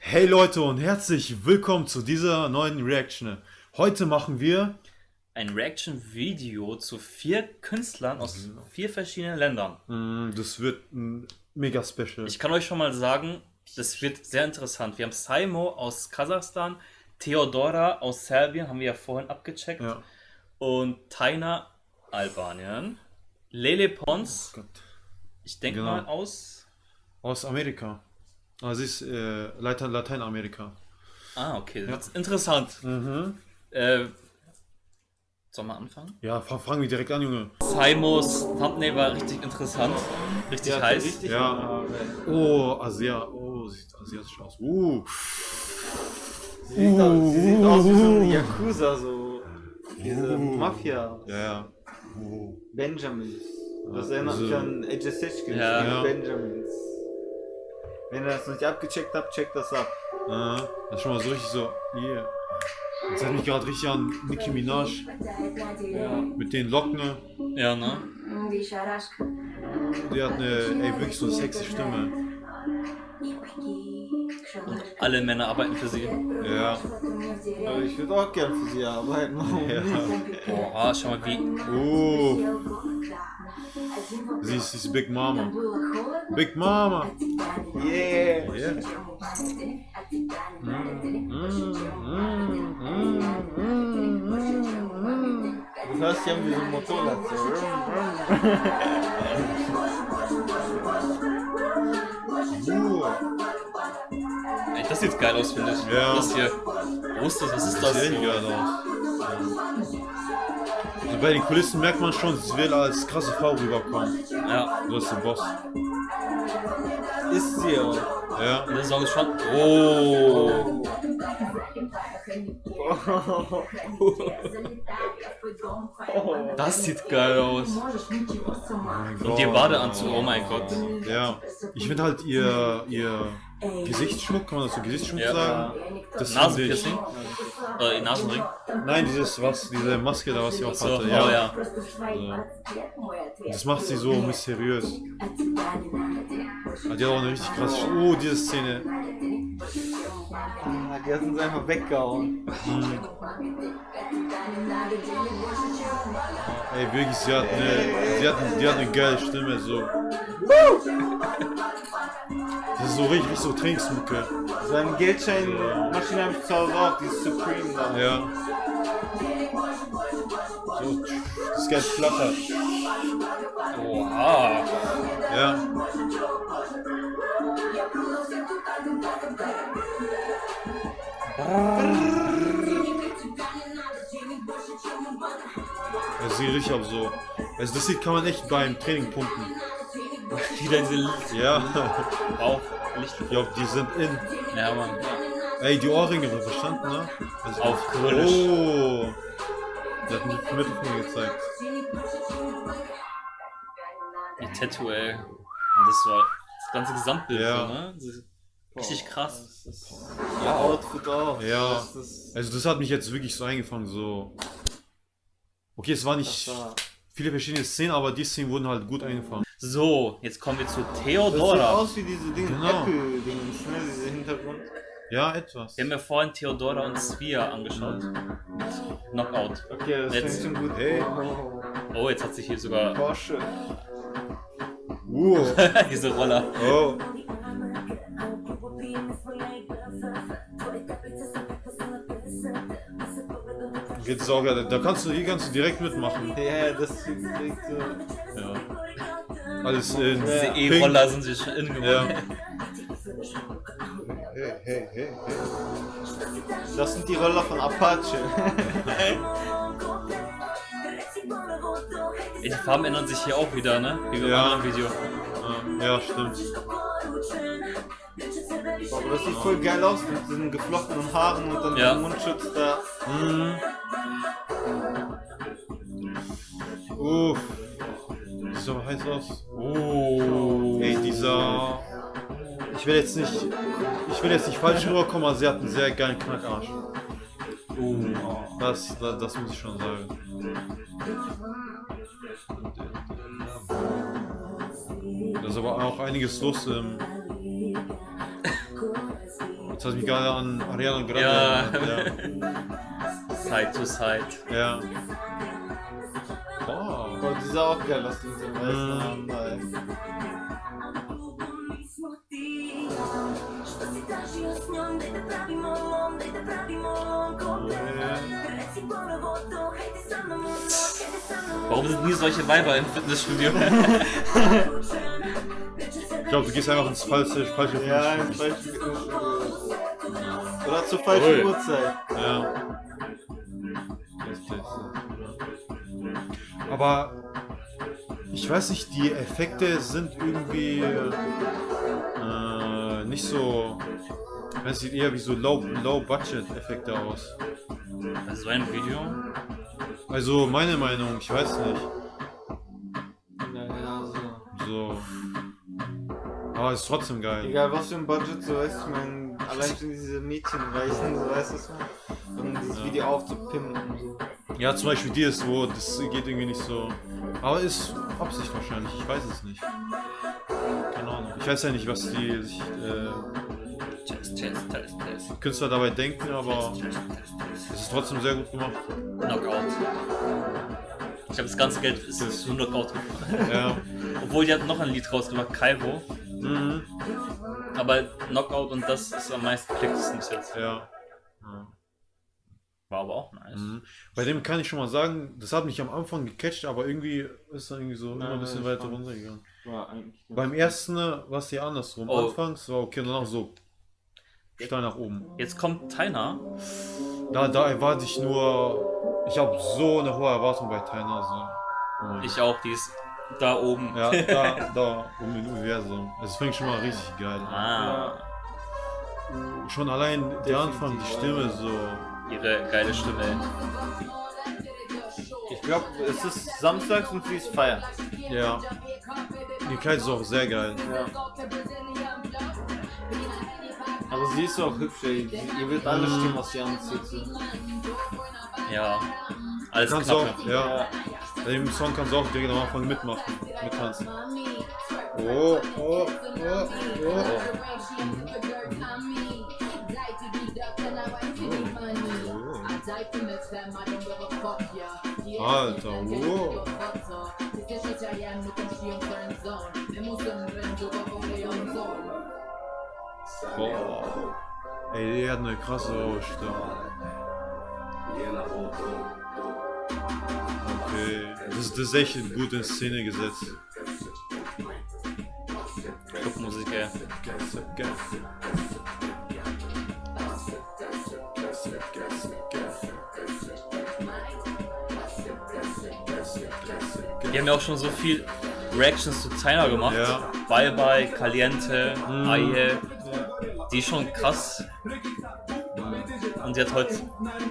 Hey Leute und herzlich willkommen zu dieser neuen Reaction. Heute machen wir ein Reaction-Video zu vier Künstlern aus vier verschiedenen Ländern. Mm, das wird ein mega special. Ich kann euch schon mal sagen, das wird sehr interessant. Wir haben Saimo aus Kasachstan, Theodora aus Serbien, haben wir ja vorhin abgecheckt, ja. und Taina Albanien, Lele Pons, oh ich denke genau. mal aus... Aus Amerika. Sie ist äh, Lateinamerika. Ah, okay. Das ist interessant. Mhm. Äh, Sollen wir anfangen? Ja, fangen wir direkt an, Junge. Saimos Thumbnail war richtig interessant. Richtig ja, heiß. Richtig ja. Oh, Asia. Oh, sieht asiatisch aus. Uh. Sie sieht, uh. aus, sie sieht aus wie so ein Yakuza, so. Diese uh. Mafia. Ja, ja. Uh. Benjamins. Das erinnert mich an Age ja. ja. Benjamins. Wenn ihr das noch nicht abgecheckt habt, checkt das ab. Ah, das ist schon mal so richtig so, yeah. Das hat mich gerade richtig an Nicki Minaj. Ja. Mit den Locken. Ne? Ja, ne? Die hat eine, ey, wirklich so eine sexy Stimme. Und alle Männer arbeiten für sie. Ja. Aber ich würde auch gern für sie arbeiten. Ja. Boah, schau mal wie. Oh. Sie ist, sie ist Big Mama. Big Mama. Yeah. yeah. Du hörst ja wie so ein Motorrad. Das sieht geil aus, finde ich. Ja. Das hier. Wo ist das? Was ist das? Das sieht geil aus. Also bei den Kulissen merkt man schon, sie will als krasse Frau rüberkommen. Ja. Du bist der Boss. Ist sie auch. Ja. Der Song ist schon. Oh. Das sieht geil aus. Oh Und ihr Badeanzug, oh mein Gott. Ja. Ich finde halt ihr, ihr Gesichtsschmuck, kann man das so Gesichtsschmuck ja. sagen? Das Nasenpiercing? Äh, Nasenring? Nein, dieses was, diese Maske da, was sie auch so, hatte. Ja. Oh, ja. Also, das macht sie so mysteriös. Die hat auch eine richtig krasse. Oh, diese Szene. Ah, die hat uns einfach weggehauen. Hm. Ey, wirklich, sie hat eine, sie hat, die hat eine geile Stimme, so. Das ist so richtig, so Trainingsmucke. Seine Geldscheinmaschine habe ich zu Hause auch, die ist Supreme da. Ja. So, das Geld flattert. Oha. Ja. Das sieht richtig auf so. Also das sieht kann man echt beim Training pumpen. Wieder diese Ja. Auch Licht. Ja, die sind in. Ja, Mann. Ey, die Ohrringe, verstanden, ne? Also Auf Gründisch. Oh. Der hat mir den Mittelfinger gezeigt. Die Tattoo, ey. Und das war das ganze Gesamtbild, ja. so, ne? Richtig krass. Ja, Outfit auch. Ja. Also das hat mich jetzt wirklich so eingefangen, so. Okay, es war nicht war viele verschiedene Szenen, aber die Szenen wurden halt gut eingefangen. So, jetzt kommen wir zu Theodora. Das sieht aus wie diese Dinge, genau. Apple-Dingens, ne? Diese Hintergrund. Ja, etwas. Wir haben ja vorhin Theodora und Svia angeschaut. Knockout. Okay, das jetzt, schon gut. Hey. Oh, jetzt hat sich hier sogar... Porsche. Uh. Diese Roller. Oh. Jetzt auch, da kannst du, hier kannst du direkt mitmachen. Ja, das ist direkt so. Ja. Alles in Diese E-Roller sind sich schon innen ja. Hey, hey, hey, hey. Das sind die Roller von Apache. Die Farben ändern sich hier auch wieder, ne? Wie beim ja. anderen Video. Ja, ja stimmt. Aber das sieht voll geil aus mit diesen geflochtenen Haaren und dann ja. der Mundschutz da. Mhm. Uff. Sieht so heiß aus. Dieser. Ich will jetzt nicht. ich will jetzt nicht falsch rüberkommen, aber sie hat einen sehr geilen Knackarsch. Oh, das, das, das muss ich schon sagen. Da ist aber auch einiges los im. Jetzt hat mich gerade an Ariana Grande ja. ja. Side to Side. Ja. Oh. die ist auch geil, was die so Warum sind nie solche Weiber im Fitnessstudio? ich glaube, du gehst einfach ins falsche, falsche Fitnessstudio. Ja, ins falsche Fitnessstudio. Oder zur falschen Uhrzeit. Ja. Aber ich weiß nicht, die Effekte sind irgendwie äh, nicht so. Es sieht eher wie so Low-Budget-Effekte Low aus. Also ein Video? Also meine Meinung, ich weiß nicht. Ja, so. So. Aber ist trotzdem geil. Egal was für ein Budget, so weißt du, ich meine, allein schon diese Mädchenreichen, so weißt du, um dieses ja. Video aufzupimmen und so. Ja, zum Beispiel die ist wo, das geht irgendwie nicht so. Aber ist Absicht wahrscheinlich, ich weiß es nicht. Keine Ahnung. Ich weiß ja nicht, was die sich. Äh, test, test, test, test. Künstler dabei denken, aber es ist trotzdem sehr gut gemacht. Knockout. Ich habe das ganze Geld ist das nur Knockout gemacht. Ja. Obwohl die hat noch ein Lied rausgemacht, Kairo. Mhm. Aber Knockout und das ist am meisten klicktesten bis jetzt. Ja. ja. War aber auch nice. Mhm. Bei dem kann ich schon mal sagen, das hat mich am Anfang gecatcht, aber irgendwie ist er irgendwie so Nein, immer ein bisschen weiter runtergegangen. Beim ersten war es ja andersrum. Oh. Anfangs war okay, danach so steil nach oben. Jetzt kommt Taina. Da, da erwarte ich nur. Ich habe so eine hohe Erwartung bei Taina. So. Oh ich auch, die ist da oben. Ja, da, da oben im Universum. Es fängt schon mal richtig geil an. Ah. Schon allein der Anfang, die Stimme so ihre geile Stimme. Ich glaube, es ist samstags und sie ist feiern. Ja. Die Kleid ist auch sehr geil. Ja. Sie ist auch hübsch, ey. Ihr wird alles stimmen, was sie anzieht. Ja. Alles kannst auch, ja. ja. Bei dem Song kannst du auch direkt am Anfang mitmachen, mittanzen. Oh, oh, oh, oh. oh. Mhm. Alter, wow. Boah. Ey, die hat eine krasse Ausstrahlung. Okay, das, das ist echt gut in Szene gesetzt. Clubmusik, ja. Die haben ja auch schon so viel Reactions zu China gemacht. Ja. Bye Bye, Caliente, mhm. Aie. Die ist schon krass. Und sie hat heute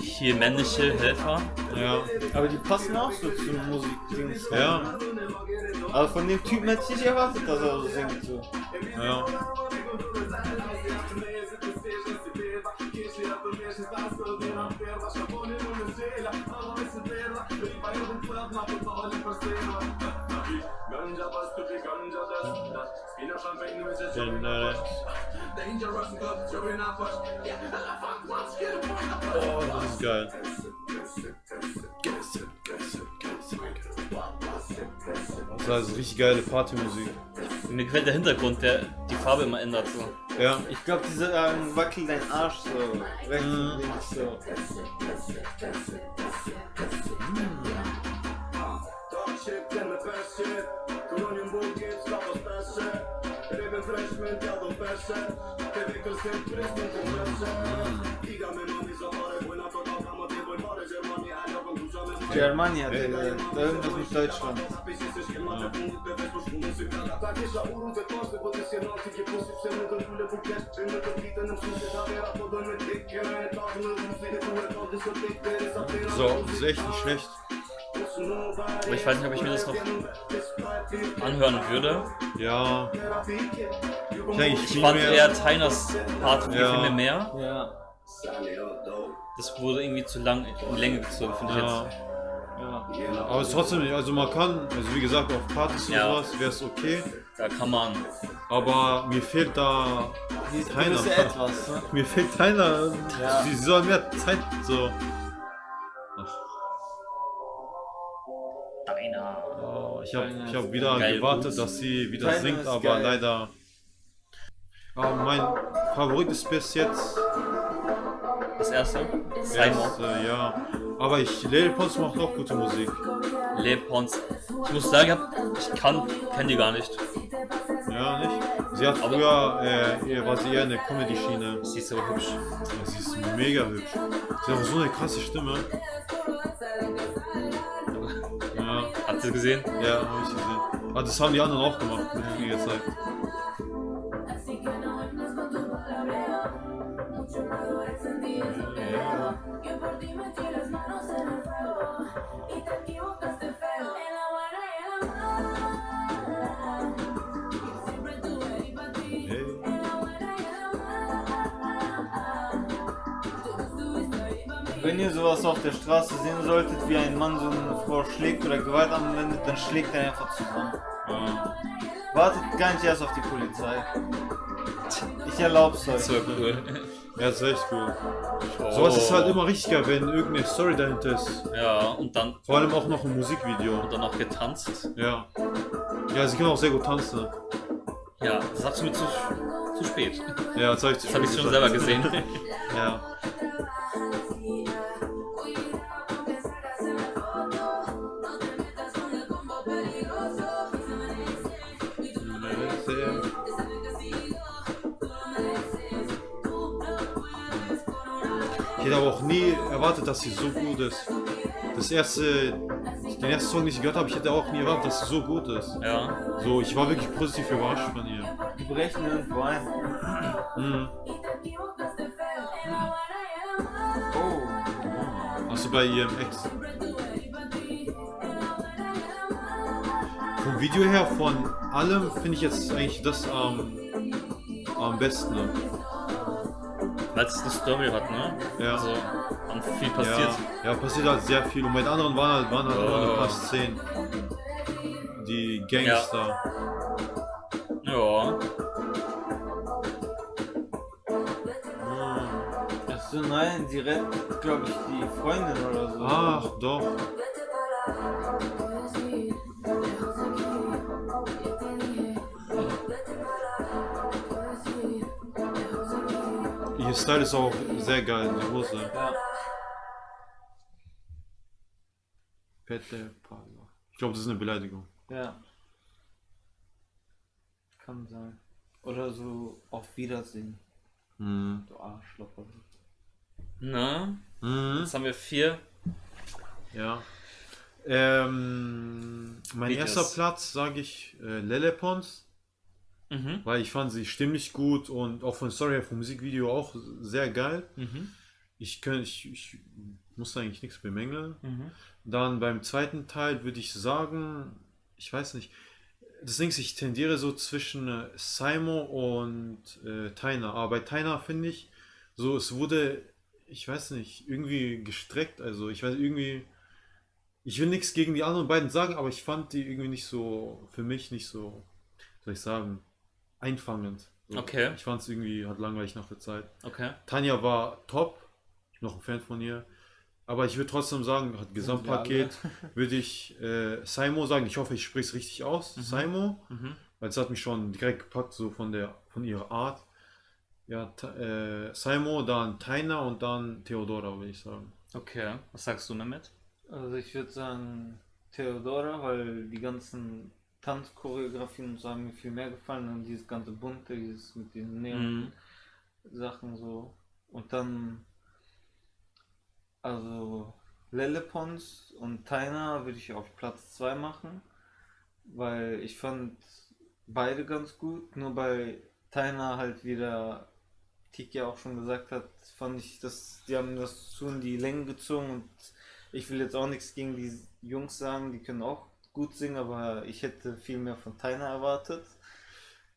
hier männliche Helfer. Ja. Aber die passen auch so zu Musik. Ja. Aber von dem Typen hätte ich nicht erwartet, dass er so singt. So. Ja. Oh, das ist geil. Das ist richtig geile Partymusik. Mir gefällt der Hintergrund, der die Farbe immer ändert so. Ja. Ich glaube, diese ähm, wackelt dein Arsch so. Rechts und links so. Germania, Digga. Da irgendwas mit Deutschland. So, das ist echt nicht schlecht. Aber ich weiß nicht, ob ich mir das noch anhören würde. Ja. Ich, ich fand mehr... eher Tyners Part ja. viel mehr. Ja. Das wurde irgendwie zu lang in Länge gezogen, finde ich ja. jetzt. Ja. Aber es ist trotzdem nicht, also man kann, also wie gesagt, auf Partys ja. und sowas wäre es okay. Da kann man. Aber mir fehlt da keiner. Etwas, ne? Mir fehlt keiner. Ja. Sie sollen mehr Zeit so. Deiner. Oh, ich habe ich hab wieder gewartet, dass sie wieder Deiner singt, aber geil. leider. Aber mein Favorit ist bis jetzt. Das erste? Simon. Äh, ja. Aber ich, Lil Pons macht auch gute Musik. Lil Pons. Ich muss sagen, ich kann, kenne die gar nicht. Ja, nicht? Sie hat Aber früher, äh, war sie eher in der Comedy-Schiene. Sie ist so hübsch. Ja, sie ist mega hübsch. Sie hat auch so eine krasse Stimme. Ja. Habt ihr gesehen? Ja, hab ich gesehen. Aber das haben die anderen auch gemacht mit früher Zeit. Wenn ihr sowas auf der Straße sehen solltet, wie ein Mann so eine Frau schlägt oder Gewalt anwendet, dann schlägt er einfach zusammen. Ja. Wartet gar nicht erst auf die Polizei. Ich erlaub's euch. Das war cool. Ja, das ist echt cool. Oh. Sowas ist halt immer richtiger, wenn irgendeine Story dahinter ist. Ja, und dann. Vor allem auch noch ein Musikvideo. Und dann auch getanzt. Ja. Ja, sie können auch sehr gut tanzen. Ja, das sagst du mir zu, zu spät. Ja, das, das habe ich schon selber gesehen. ja. Hätte aber auch nie erwartet, dass sie so gut ist. Das erste, den ersten Song, den ich gehört habe, ich hätte auch nie erwartet, dass sie so gut ist. Ja. So, ich war wirklich positiv überrascht von ihr. Die brechen irgendwo ein. Mhm. Oh. Hast du bei ihrem Ex? Vom Video her, von allem finde ich jetzt eigentlich das am, am besten. Weil es eine Story hat, ne? Ja. Also, und viel passiert. Ja, ja, passiert halt sehr viel. Und bei den anderen waren halt, waren halt oh. nur ein paar Szenen. Die Gangster. Ja. ja. Hm. Achso, nein, sie rettet, glaube ich, die Freundin oder so. Ach, doch. Ihr Style ist auch sehr geil, die Hose. Ja. Pette Parla. Ich glaube, das ist eine Beleidigung. Ja. Kann sein. Oder so auf Wiedersehen. Mhm. Du Arschloch. Na? Mhm. Jetzt haben wir vier. Ja. Ähm, mein Videos. erster Platz sage ich äh, Lelepons. Mhm. Weil ich fand sie stimmlich gut und auch von Story her, vom Musikvideo auch sehr geil. Mhm. Ich, kann, ich, ich muss eigentlich nichts bemängeln. Mhm. Dann beim zweiten Teil würde ich sagen, ich weiß nicht, ist, ich tendiere so zwischen äh, Simon und äh, Taina. Aber bei Taina finde ich, so es wurde, ich weiß nicht, irgendwie gestreckt. Also ich weiß irgendwie, ich will nichts gegen die anderen beiden sagen, aber ich fand die irgendwie nicht so, für mich nicht so, soll ich sagen, einfangend. So. Okay. Ich fand es irgendwie, hat langweilig nach der Zeit. Okay. Tanja war top. Ich bin noch ein Fan von ihr. Aber ich würde trotzdem sagen, hat Gesamtpaket, würde ich äh, Saimo sagen. Ich hoffe, ich spreche es richtig aus. Mhm. Saimo. Mhm. Weil es hat mich schon direkt gepackt, so von der von ihrer Art. Ja, äh, Saimo, dann Taina und dann Theodora, würde ich sagen. Okay, was sagst du damit? Also ich würde sagen Theodora, weil die ganzen Tanzchoreografien und so haben mir viel mehr gefallen und dieses ganze bunte, dieses mit den Neon-Sachen mhm. so. Und dann, also Lelepons und Taina würde ich auf Platz 2 machen, weil ich fand beide ganz gut, nur bei Taina halt wieder, Tiki auch schon gesagt hat, fand ich, dass die haben das zu in die Länge gezogen und ich will jetzt auch nichts gegen die Jungs sagen, die können auch gut singen, aber ich hätte viel mehr von Taina erwartet.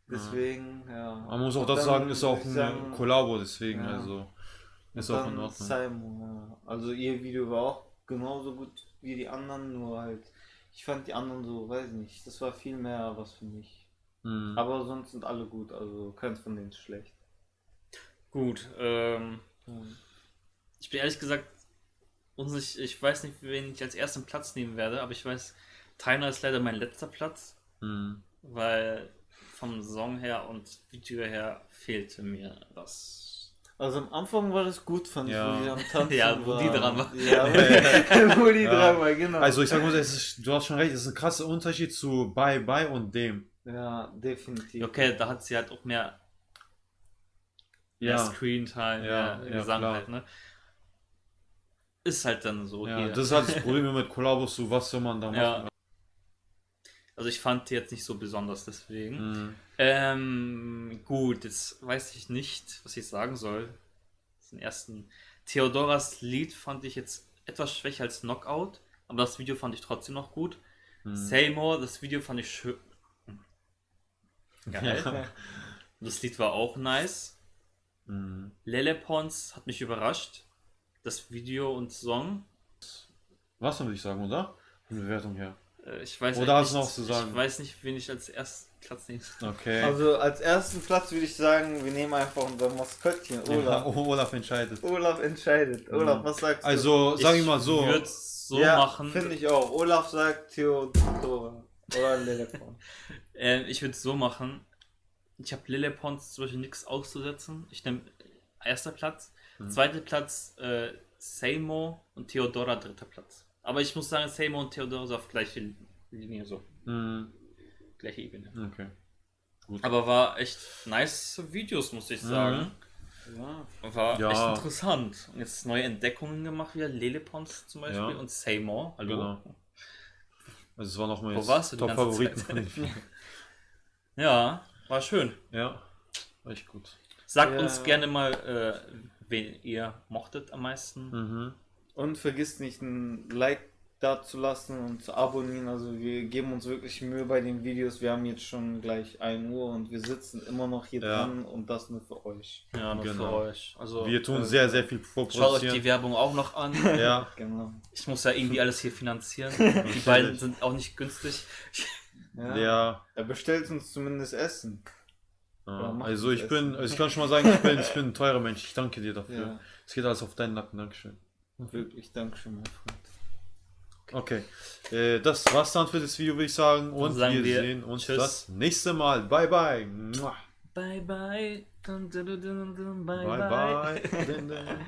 Deswegen, ja. ja. Man muss auch das sagen, ist auch ein sagen, Kollabo, deswegen, ja. also ist auch in Ordnung. Simon, ja. Also ihr Video war auch genauso gut wie die anderen, nur halt, ich fand die anderen so, weiß nicht, das war viel mehr was für mich. Mhm. Aber sonst sind alle gut, also keins von denen ist schlecht. Gut, ähm, mhm. ich bin ehrlich gesagt unsicher, ich weiß nicht, wen ich als ersten Platz nehmen werde, aber ich weiß, Tyner ist leider mein letzter Platz, mhm. weil vom Song her und Video her fehlte mir das. Also am Anfang war das gut, fand ja. ich, wo die am Tanzen Ja, wo die dran war. Ja, wo die, dran war, genau. Also ich sag mal, ist, du hast schon recht, es ist ein krasser Unterschied zu Bye Bye und dem. Ja, definitiv. Okay, da hat sie halt auch mehr, mehr ja. Screen-Time, ja, mehr Gesang halt, ne? Ist halt dann so ja, hier. Das ist halt das Problem mit Kollabos, so was soll man da machen. Ja. Also ich fand die jetzt nicht so besonders deswegen. Mhm. Ähm, gut, jetzt weiß ich nicht, was ich sagen soll. Den ersten. Theodoras Lied fand ich jetzt etwas schwächer als Knockout, aber das Video fand ich trotzdem noch gut. Mhm. Seymour, das Video fand ich schön. Geil. Ja. Das Lied war auch nice. Mhm. Lele Pons hat mich überrascht. Das Video und Song. Was würde ich sagen, oder? Von Bewertung her. Äh, ich weiß Oder hast du noch zu sagen? Ich weiß nicht, wen ich als ersten Platz nehme. Okay. Also als ersten Platz würde ich sagen, wir nehmen einfach unser Maskottchen, Olaf. Ja, Olaf entscheidet. Olaf entscheidet. Olaf, was sagst du? Also, sag ich mal so. Ich würde so ja, machen. Finde ich auch. Olaf sagt Theodora. Oder Lillepons. äh, ich würde es so machen. Ich habe Lillepons zum Beispiel nichts auszusetzen. Ich nehme erster Platz. Mhm. Zweiter Platz äh, Seymour und Theodora dritter Platz. Aber ich muss sagen, Seymour und Theodor sind auf gleiche Linie so. Mhm. Gleiche Ebene. Okay. Gut. Aber war echt nice Videos, muss ich sagen. Mhm. Ja. War ja. echt interessant. Und jetzt neue Entdeckungen gemacht, wie Lelepons zum Beispiel ja. und Seymour. Hallo. Genau. Also es war noch mal Wo warst du Top-Favoriten Ja, war schön. Ja, war echt gut. Sagt uns gerne mal, äh, wen ihr mochtet am meisten. Mhm. Und vergiss nicht ein Like da zu lassen und zu abonnieren. Also wir geben uns wirklich Mühe bei den Videos. Wir haben jetzt schon gleich 1 Uhr und wir sitzen immer noch hier ja. dran und das nur für euch. Ja, nur genau. für euch. Also wir tun äh, sehr, sehr viel vorproduzieren. Schaut euch die Werbung auch noch an. ja, genau. Ich muss ja irgendwie alles hier finanzieren. die beiden sind auch nicht günstig. Ja. ja. Er bestellt uns zumindest Essen. Ja, also ich bin, also ich kann schon mal sagen, ich bin, ich bin ein teurer Mensch. Ich danke dir dafür. Es geht alles auf deinen Nacken. Dankeschön. Wirklich, Dankeschön, mein Freund. Okay, äh, das war's dann für das Video, würde ich sagen. Und wir, wir, sehen uns tschüss. das nächste Mal. Bye, bye. Bye, bye. Dun, dun, dun, bye, bye. bye.